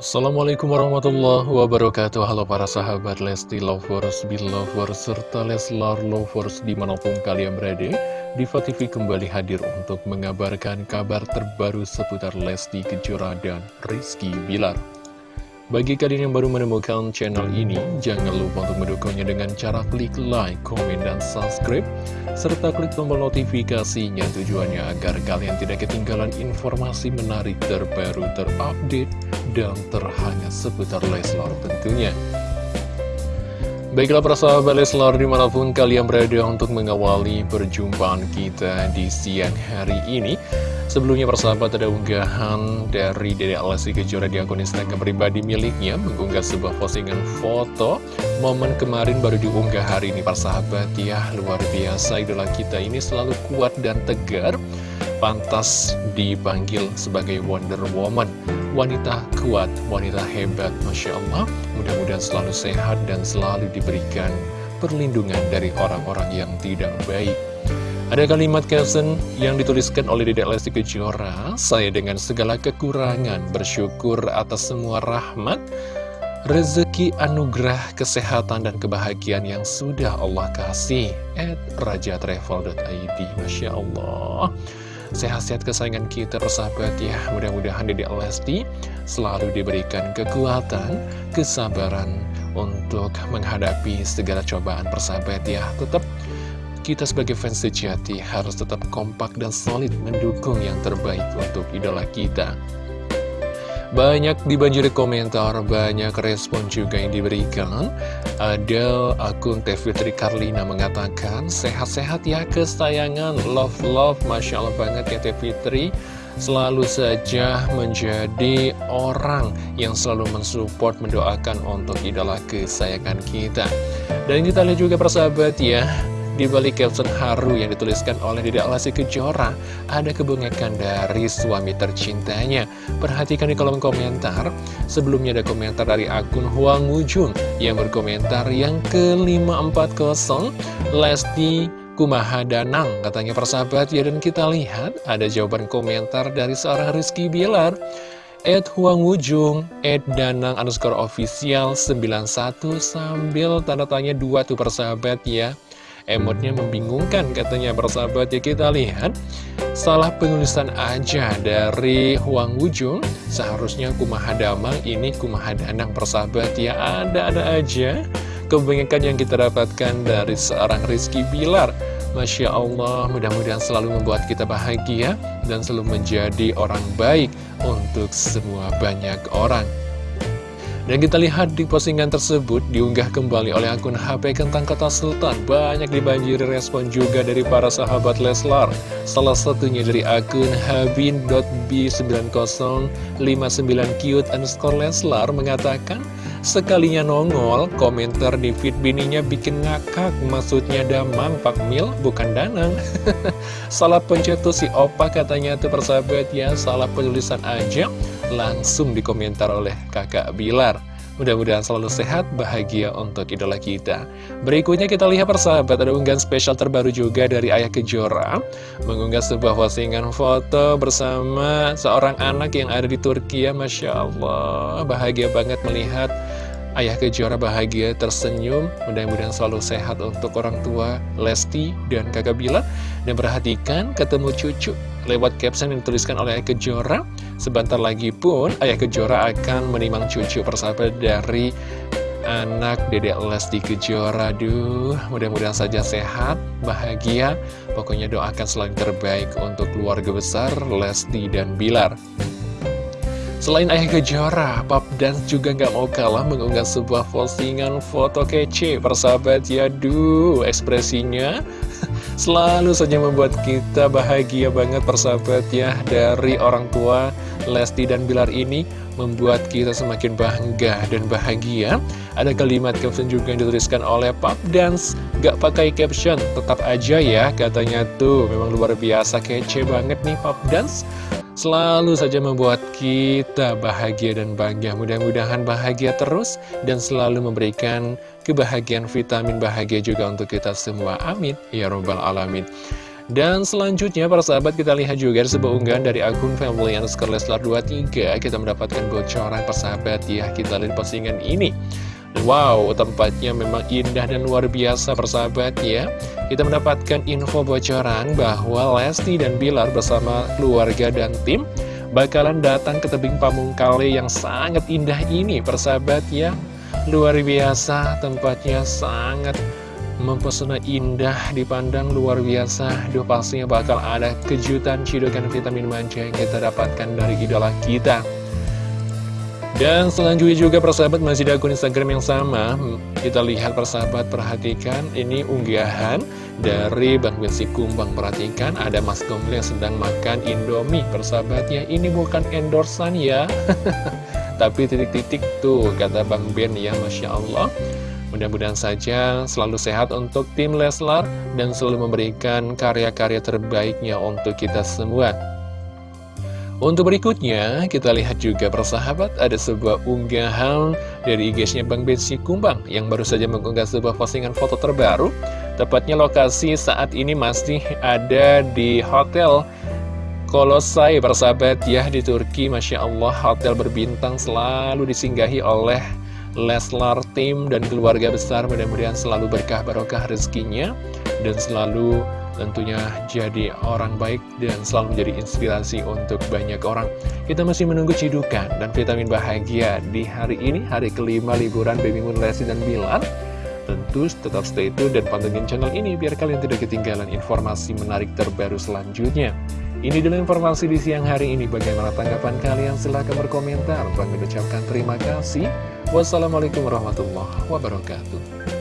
Assalamualaikum warahmatullahi wabarakatuh. Halo para sahabat Lesti Lovers, Belovers, serta Leslar Lovers di mana pun kalian berada Diva kembali hadir untuk mengabarkan kabar terbaru seputar Lesti Kejora dan Rizky Bilar. Bagi kalian yang baru menemukan channel ini, jangan lupa untuk mendukungnya dengan cara klik like, komen, dan subscribe, serta klik tombol notifikasinya tujuannya agar kalian tidak ketinggalan informasi menarik terbaru, terupdate, dan terhangat seputar Leslar tentunya. Baiklah para sahabat Leslar di mana pun kalian berada untuk mengawali perjumpaan kita di siang hari ini. Sebelumnya persahabat ada unggahan dari Dede Alessi Kejora di akun Instagram pribadi miliknya Mengunggah sebuah postingan foto Momen kemarin baru diunggah hari ini persahabat ya Luar biasa idola kita ini selalu kuat dan tegar Pantas dipanggil sebagai Wonder Woman wanita kuat, wanita hebat, Masya Allah. Mudah-mudahan selalu sehat dan selalu diberikan perlindungan dari orang-orang yang tidak baik. Ada kalimat caption yang dituliskan oleh Dedek Lesti Kejora, saya dengan segala kekurangan bersyukur atas semua rahmat, rezeki, anugerah, kesehatan, dan kebahagiaan yang sudah Allah kasih. At rajatravel.id, Masya Allah. Sehat-sehat kesayangan kita persahabat ya. Mudah-mudahan Dede Lesti selalu diberikan kekuatan, kesabaran untuk menghadapi segala cobaan persahabat ya. Tetap kita sebagai fans sejati harus tetap kompak dan solid mendukung yang terbaik untuk idola kita banyak dibanjiri komentar, banyak respon juga yang diberikan. Ada akun Tevitri Karlina mengatakan, sehat-sehat ya kesayangan, love-love, Masya Allah banget ya Tevitri. Selalu saja menjadi orang yang selalu mensupport, mendoakan untuk idola kesayangan kita. Dan kita lihat juga persahabat ya, di balik caption haru yang dituliskan oleh Dede Alasi Kejora, ada kebengekan dari suami tercintanya. Perhatikan di kolom komentar, sebelumnya ada komentar dari akun Huang Wujun yang berkomentar yang ke-540, Lesti Kumaha Danang, katanya persahabat ya, dan kita lihat ada jawaban komentar dari seorang Rizky Bilar. Ed Huang Wujung, Ed Danang underscore official 91 sambil tanda tanya dua tuh persahabat ya. Emotnya membingungkan katanya bersahabat ya kita lihat. Salah penulisan aja dari Huang Wujung Seharusnya Kumaha Damang ini Kumaha Danang persahabat ya Ada-ada aja kebanyakan yang kita dapatkan dari seorang Rizky Bilar. Masya Allah, mudah-mudahan selalu membuat kita bahagia dan selalu menjadi orang baik untuk semua banyak orang. Dan kita lihat di postingan tersebut diunggah kembali oleh akun HP Kentang Kota Sultan. Banyak dibanjiri respon juga dari para sahabat Leslar. Salah satunya dari akun habin.b9059cute underscore Leslar mengatakan, Sekalinya nongol, komentar di feed bininya bikin ngakak, maksudnya damang Pak Mil, bukan danang. salah pencet tuh si opa katanya tuh persahabat ya, salah penulisan aja, langsung dikomentar oleh kakak Bilar. Mudah-mudahan selalu sehat, bahagia untuk idola kita. Berikutnya kita lihat persahabat, ada unggahan spesial terbaru juga dari Ayah Kejora. Mengunggah sebuah postingan foto bersama seorang anak yang ada di Turki ya, Masya Allah. Bahagia banget melihat Ayah Kejora bahagia tersenyum, mudah-mudahan selalu sehat untuk orang tua Lesti dan kakak Bila. Dan perhatikan ketemu cucu lewat caption yang dituliskan oleh Ayah Kejora. Sebentar lagi pun Ayah Kejora akan menimang cucu persahabat dari anak Dedek Lesti Kejora. Duh, mudah-mudahan saja sehat, bahagia. Pokoknya doakan selalu terbaik untuk keluarga besar Lesti dan Bilar. Selain Ayah Kejora, Pop Dance juga nggak mau kalah mengunggah sebuah postingan foto kece persahabat ya. Duh, ekspresinya selalu saja membuat kita bahagia banget persahabat ya. Dari orang tua Lesti dan Bilar ini membuat kita semakin bangga dan bahagia. Ada kalimat caption juga yang dituliskan oleh Pop Dance. Gak pakai caption, tetap aja ya katanya tuh. Memang luar biasa kece banget nih Pop Dance. Selalu saja membuat kita bahagia dan bangga. Mudah-mudahan bahagia terus dan selalu memberikan kebahagiaan vitamin bahagia juga untuk kita semua. Amin. Ya Robbal Alamin. Dan selanjutnya para sahabat kita lihat juga sebuah unggahan dari akun family underscore Leslar 23 Kita mendapatkan bocoran persahabat ya. Kita lihat postingan ini Wow, tempatnya memang indah dan luar biasa persahabat ya. Kita mendapatkan info bocoran bahwa Lesti dan Bilar bersama keluarga dan tim Bakalan datang ke tebing Pamungkale yang sangat indah ini persahabat ya. Luar biasa, tempatnya sangat mempesona indah dipandang luar biasa. Duh pastinya bakal ada kejutan cidukan vitamin manja yang kita dapatkan dari idola kita dan selanjutnya juga persahabat masih di akun Instagram yang sama. Kita lihat persahabat perhatikan ini unggahan dari Bang Bensi Kumbang. Perhatikan ada Mas Gombel yang sedang makan Indomie. Persahabatnya Ini bukan endorsan ya. Tapi titik-titik tuh kata Bang Ben ya Masya Allah. Mudah-mudahan saja selalu sehat untuk tim Leslar dan selalu memberikan karya-karya terbaiknya untuk kita semua. Untuk berikutnya, kita lihat juga persahabat ada sebuah unggahan dari IG-nya Bang Bensi Kumbang yang baru saja mengunggah sebuah postingan foto terbaru. Tepatnya lokasi saat ini masih ada di Hotel Kolosai persahabat ya di Turki. Masya Allah, hotel berbintang selalu disinggahi oleh Leslar tim dan keluarga besar mudah-mudahan selalu berkah barokah rezekinya dan selalu tentunya jadi orang baik dan selalu menjadi inspirasi untuk banyak orang. Kita masih menunggu cidukan dan vitamin bahagia di hari ini, hari kelima liburan Baby Moon Lesti dan Bilar. Tentu tetap stay tune dan pantengin channel ini biar kalian tidak ketinggalan informasi menarik terbaru selanjutnya. Ini dulu informasi di siang hari ini. Bagaimana tanggapan kalian? Silahkan berkomentar. Bang mengucapkan terima kasih. Wassalamualaikum warahmatullahi wabarakatuh.